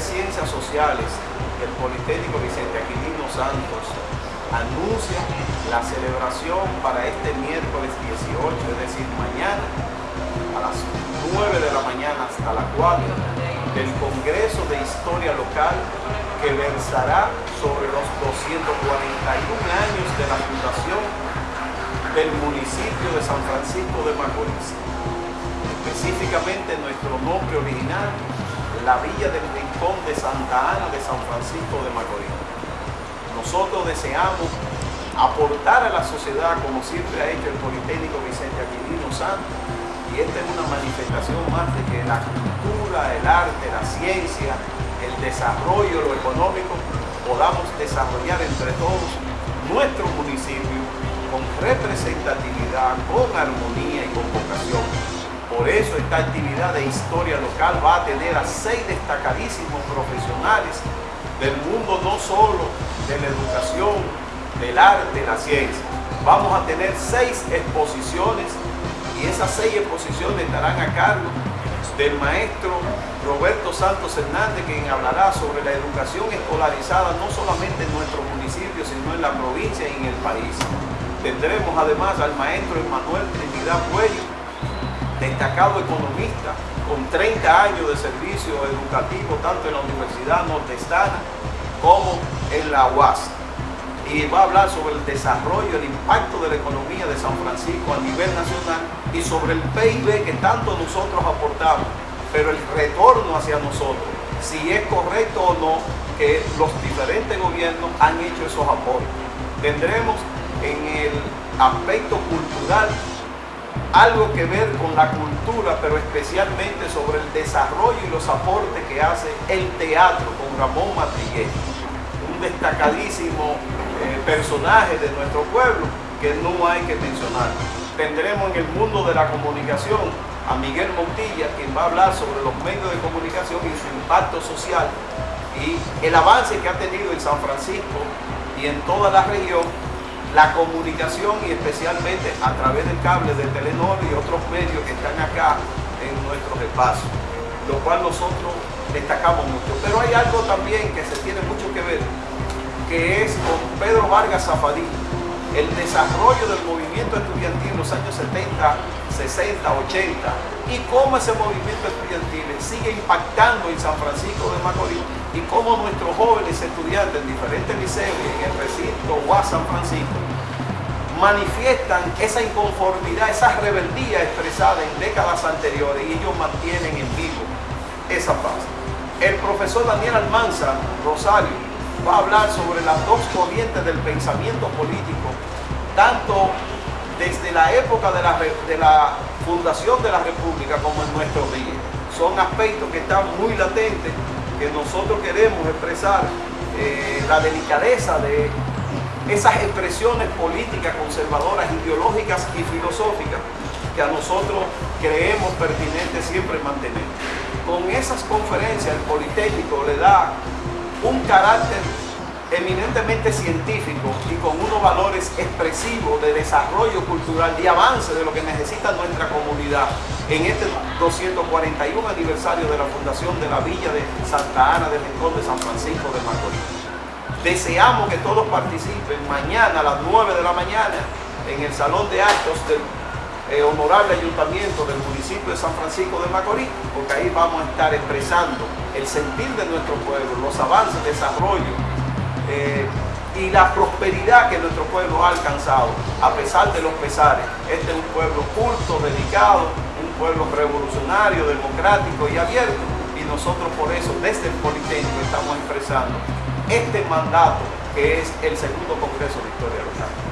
Ciencias Sociales del Politécnico Vicente Aquilino Santos anuncia la celebración para este miércoles 18, es decir, mañana a las 9 de la mañana hasta las 4 del Congreso de Historia Local que versará sobre los 241 años de la fundación del municipio de San Francisco de Macorís. Específicamente nuestro nombre original, la Villa del Rincón de Santa Ana de San Francisco de Macorís. Nosotros deseamos aportar a la sociedad como siempre ha hecho el Politécnico Vicente Aquilino Santos y esta es una manifestación más de que la cultura, el arte, la ciencia, el desarrollo, lo económico, podamos desarrollar entre todos nuestro municipio con representatividad, con armonía y con vocación. Por eso esta actividad de historia local va a tener a seis destacadísimos profesionales del mundo no solo de la educación, del arte, la ciencia. Vamos a tener seis exposiciones y esas seis exposiciones estarán a cargo del maestro Roberto Santos Hernández, quien hablará sobre la educación escolarizada no solamente en nuestro municipio, sino en la provincia y en el país. Tendremos además al maestro Emanuel Trinidad Cuello, destacado economista, con 30 años de servicio educativo tanto en la Universidad Nordestana como en la UAS y va a hablar sobre el desarrollo, el impacto de la economía de San Francisco a nivel nacional y sobre el PIB que tanto nosotros aportamos, pero el retorno hacia nosotros, si es correcto o no que los diferentes gobiernos han hecho esos aportes. Tendremos en el aspecto cultural algo que ver con la cultura, pero especialmente sobre el desarrollo y los aportes que hace el teatro con Ramón Matrillé, un destacadísimo eh, personajes de nuestro pueblo que no hay que mencionar. Tendremos en el mundo de la comunicación a Miguel Montilla, quien va a hablar sobre los medios de comunicación y su impacto social y el avance que ha tenido en San Francisco y en toda la región la comunicación y especialmente a través del cable de Telenor y otros medios que están acá en nuestros espacios, lo cual nosotros destacamos mucho. Pero hay algo también que se tiene mucho que ver que es con Pedro Vargas Zafadí, el desarrollo del movimiento estudiantil en los años 70, 60, 80 y cómo ese movimiento estudiantil sigue impactando en San Francisco de Macorís y cómo nuestros jóvenes estudiantes en diferentes liceos en el recinto o San Francisco manifiestan esa inconformidad, esa rebeldía expresada en décadas anteriores y ellos mantienen en vivo esa paz. El profesor Daniel Almanza Rosario va a hablar sobre las dos corrientes del pensamiento político, tanto desde la época de la, de la fundación de la República como en nuestros días. Son aspectos que están muy latentes, que nosotros queremos expresar eh, la delicadeza de esas expresiones políticas conservadoras, ideológicas y filosóficas que a nosotros creemos pertinente siempre mantener. Con esas conferencias el Politécnico le da un carácter eminentemente científico y con unos valores expresivos de desarrollo cultural y avance de lo que necesita nuestra comunidad en este 241 aniversario de la fundación de la Villa de Santa Ana del Rincón de San Francisco de Macorís. Deseamos que todos participen mañana a las 9 de la mañana en el Salón de Actos del eh, Honorable Ayuntamiento del municipio de San Francisco de Macorís, porque ahí vamos a estar expresando el sentir de nuestro pueblo, los avances, desarrollo eh, y la prosperidad que nuestro pueblo ha alcanzado, a pesar de los pesares. Este es un pueblo culto, dedicado, un pueblo revolucionario, democrático y abierto. Y nosotros por eso, desde el Politécnico, estamos expresando este mandato que es el segundo Congreso de Historia Local.